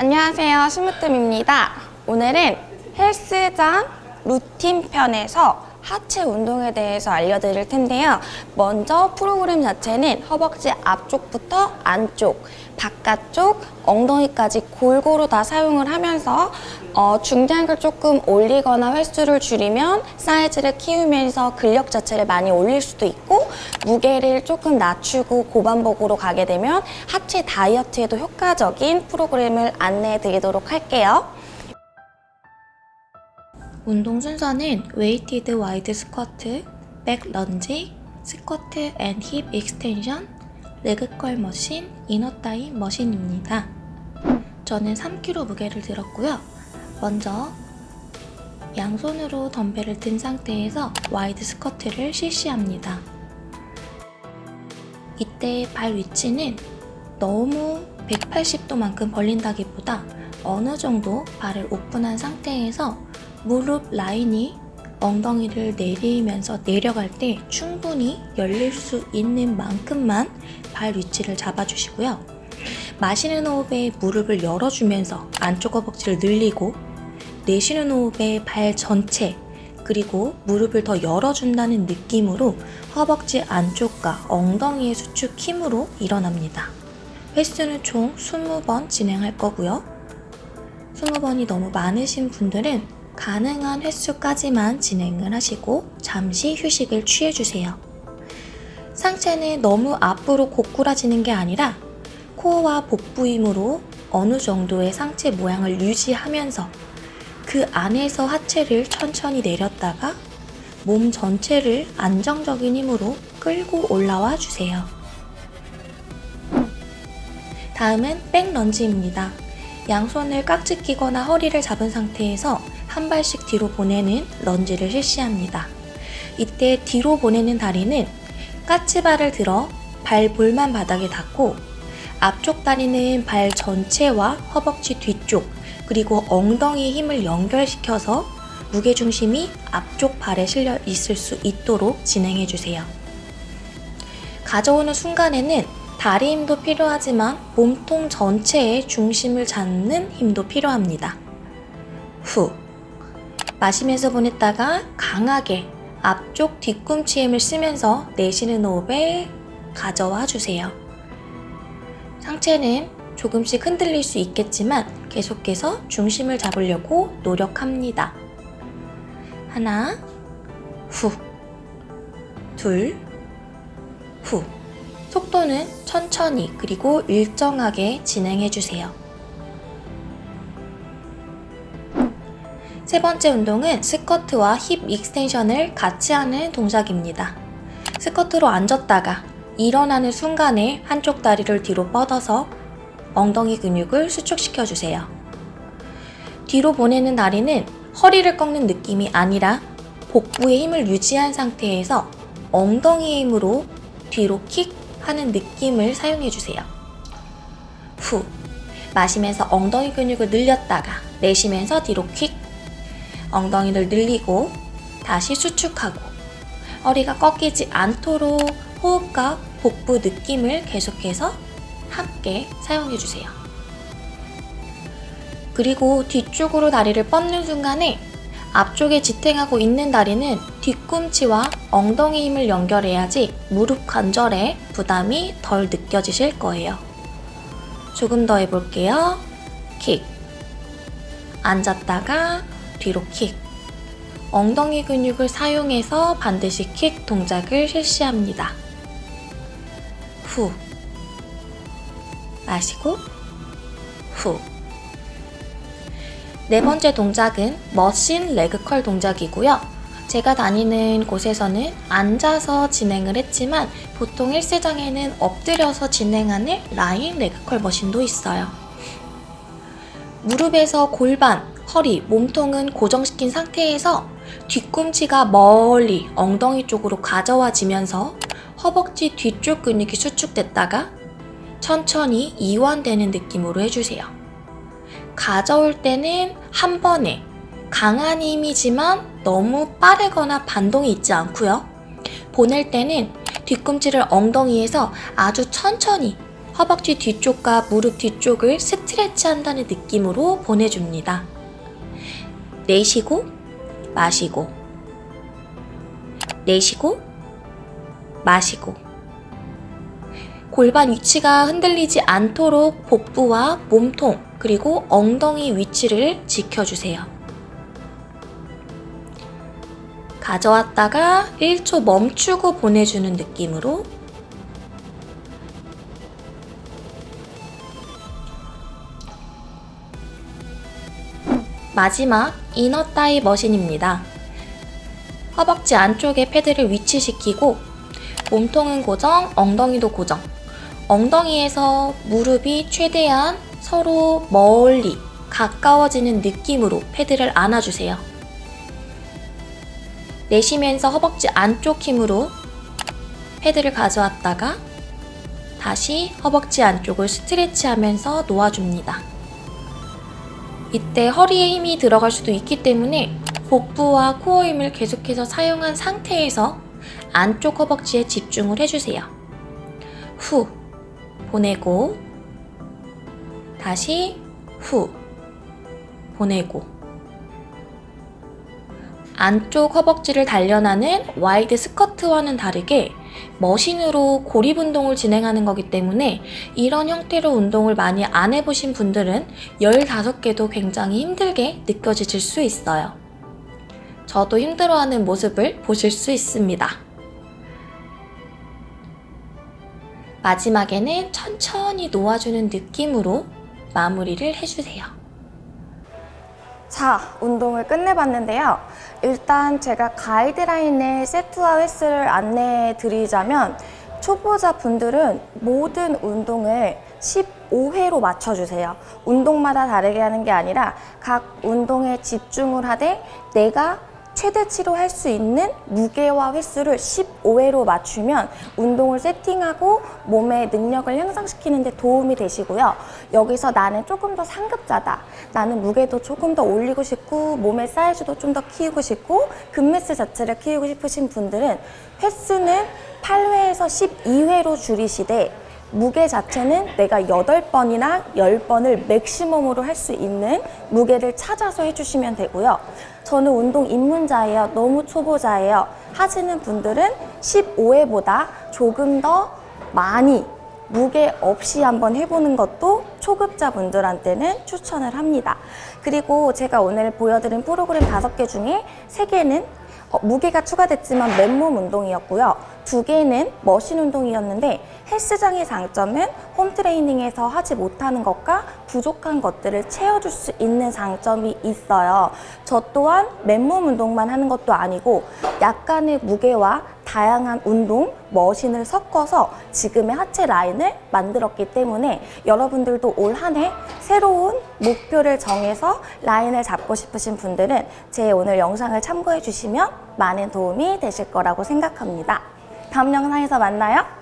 안녕하세요. 심으뜸입니다. 오늘은 헬스장 루틴 편에서 하체 운동에 대해서 알려드릴 텐데요. 먼저 프로그램 자체는 허벅지 앞쪽부터 안쪽, 바깥쪽, 엉덩이까지 골고루 다 사용을 하면서 어, 중량을 조금 올리거나 횟수를 줄이면 사이즈를 키우면서 근력 자체를 많이 올릴 수도 있고 무게를 조금 낮추고 고반복으로 가게 되면 하체 다이어트에도 효과적인 프로그램을 안내해 드리도록 할게요. 운동 순서는 weighted wide squat, back lunge, squat and hip extension, leg curl machine, inner thigh machine입니다. 저는 3kg 무게를 들었고요. 먼저 양손으로 덤벨을 든 상태에서 wide squat를 실시합니다. 이때 발 위치는 너무 180도만큼 벌린다기보다 어느 정도 발을 오픈한 상태에서 무릎 라인이 엉덩이를 내리면서 내려갈 때 충분히 열릴 수 있는 만큼만 발 위치를 잡아주시고요. 마시는 호흡에 무릎을 열어주면서 안쪽 허벅지를 늘리고 내쉬는 호흡에 발 전체 그리고 무릎을 더 열어준다는 느낌으로 허벅지 안쪽과 엉덩이의 수축 힘으로 일어납니다. 횟수는 총 20번 진행할 거고요. 20번이 너무 많으신 분들은 가능한 횟수까지만 진행을 하시고 잠시 휴식을 취해주세요. 상체는 너무 앞으로 고꾸라지는 게 아니라 코어와 복부 힘으로 어느 정도의 상체 모양을 유지하면서 그 안에서 하체를 천천히 내렸다가 몸 전체를 안정적인 힘으로 끌고 올라와 주세요. 다음은 백 런지입니다. 양손을 깍지 끼거나 허리를 잡은 상태에서 한 발씩 뒤로 보내는 런지를 실시합니다. 이때 뒤로 보내는 다리는 까치발을 들어 발 볼만 바닥에 닿고 앞쪽 다리는 발 전체와 허벅지 뒤쪽 그리고 엉덩이 힘을 연결시켜서 무게중심이 앞쪽 발에 실려 있을 수 있도록 진행해 주세요. 가져오는 순간에는 다리 힘도 필요하지만 몸통 전체의 중심을 잡는 힘도 필요합니다. 후. 마시면서 보냈다가 강하게 앞쪽 뒤꿈치 힘을 쓰면서 내쉬는 호흡에 가져와 주세요. 상체는 조금씩 흔들릴 수 있겠지만 계속해서 중심을 잡으려고 노력합니다. 하나, 후, 둘, 후. 속도는 천천히 그리고 일정하게 진행해 주세요. 세 번째 운동은 스쿼트와 hip extension을 같이 하는 동작입니다. 스쿼트로 앉았다가 일어나는 순간에 한쪽 다리를 뒤로 뻗어서 엉덩이 근육을 수축시켜 주세요. 뒤로 보내는 다리는 허리를 꺾는 느낌이 아니라 복부의 힘을 유지한 상태에서 엉덩이 힘으로 뒤로 킥 하는 느낌을 사용해 주세요. 후. 마시면서 엉덩이 근육을 늘렸다가 내쉬면서 뒤로 킥. 엉덩이를 늘리고 다시 수축하고 허리가 꺾이지 않도록 호흡과 복부 느낌을 계속해서 함께 사용해 주세요. 그리고 뒤쪽으로 다리를 뻗는 순간에 앞쪽에 지탱하고 있는 다리는 뒤꿈치와 엉덩이 힘을 연결해야지 무릎 관절에 부담이 덜 느껴지실 거예요. 조금 더 해볼게요. 킥. 앉았다가 뒤로 킥. 엉덩이 근육을 사용해서 반드시 킥 동작을 실시합니다. 후. 마시고 후. 네 번째 동작은 머신 레그컬 동작이고요. 제가 다니는 곳에서는 앉아서 진행을 했지만 보통 헬스장에는 엎드려서 진행하는 라인 레그컬 머신도 있어요. 무릎에서 골반, 허리, 몸통은 고정시킨 상태에서 뒤꿈치가 멀리 엉덩이 쪽으로 가져와지면서 허벅지 뒤쪽 근육이 수축됐다가 천천히 이완되는 느낌으로 해주세요. 가져올 때는 한 번에 강한 힘이지만 너무 빠르거나 반동이 있지 않고요. 보낼 때는 뒤꿈치를 엉덩이에서 아주 천천히 허벅지 뒤쪽과 무릎 뒤쪽을 스트레치 한다는 느낌으로 보내줍니다. 내쉬고, 마시고, 내쉬고, 마시고. 골반 위치가 흔들리지 않도록 복부와 몸통, 그리고 엉덩이 위치를 지켜주세요. 가져왔다가 1초 멈추고 보내주는 느낌으로 마지막 이너 타이 머신입니다. 허벅지 안쪽에 패드를 위치시키고 몸통은 고정, 엉덩이도 고정. 엉덩이에서 무릎이 최대한 서로 멀리 가까워지는 느낌으로 패드를 안아주세요. 내쉬면서 허벅지 안쪽 힘으로 패드를 가져왔다가 다시 허벅지 안쪽을 스트레치하면서 놓아줍니다. 이때 허리에 힘이 들어갈 수도 있기 때문에 복부와 core 힘을 계속해서 사용한 상태에서 안쪽 허벅지에 집중을 해주세요. 후. 보내고. 다시 후. 보내고. 안쪽 허벅지를 단련하는 wide squat와는 다르게 machine으로 고립 운동을 진행하는 거기 때문에 이런 형태로 운동을 많이 안 해보신 분들은 15개도 굉장히 힘들게 느껴지실 수 있어요. 저도 힘들어하는 모습을 보실 수 있습니다. 마지막에는 천천히 놓아주는 느낌으로 마무리를 해주세요. 자, 운동을 끝내봤는데요. 일단 제가 가이드라인의 세트와 횟수를 안내해 드리자면 초보자 분들은 모든 운동을 15회로 맞춰주세요. 운동마다 다르게 하는 게 아니라 각 운동에 집중을 하되 내가 최대치로 할 수 있는 무게와 횟수를 15회로 맞추면 운동을 세팅하고 몸의 능력을 향상시키는 데 도움이 되시고요. 여기서 나는 조금 더 상급자다. 나는 무게도 조금 더 올리고 싶고 몸의 사이즈도 좀 더 키우고 싶고 근매스 자체를 키우고 싶으신 분들은 횟수는 8회에서 12회로 줄이시되 무게 자체는 내가 8번이나 10번을 맥시멈으로 할 수 있는 무게를 찾아서 해주시면 되고요. 저는 운동 입문자예요. 너무 초보자예요. 하시는 분들은 15회보다 조금 더 많이 무게 없이 한번 해보는 것도 초급자분들한테는 추천을 합니다. 그리고 제가 오늘 보여드린 프로그램 5개 중에 3개는 어, 무게가 추가됐지만 맨몸 운동이었고요. 두 개는 머신 운동이었는데 헬스장의 장점은 홈트레이닝에서 하지 못하는 것과 부족한 것들을 채워줄 수 있는 장점이 있어요. 저 또한 맨몸 운동만 하는 것도 아니고 약간의 무게와 다양한 운동, 머신을 섞어서 지금의 하체 라인을 만들었기 때문에 여러분들도 올 한 해 새로운 목표를 정해서 라인을 잡고 싶으신 분들은 제 오늘 영상을 참고해 주시면 많은 도움이 되실 거라고 생각합니다. 다음 영상에서 만나요.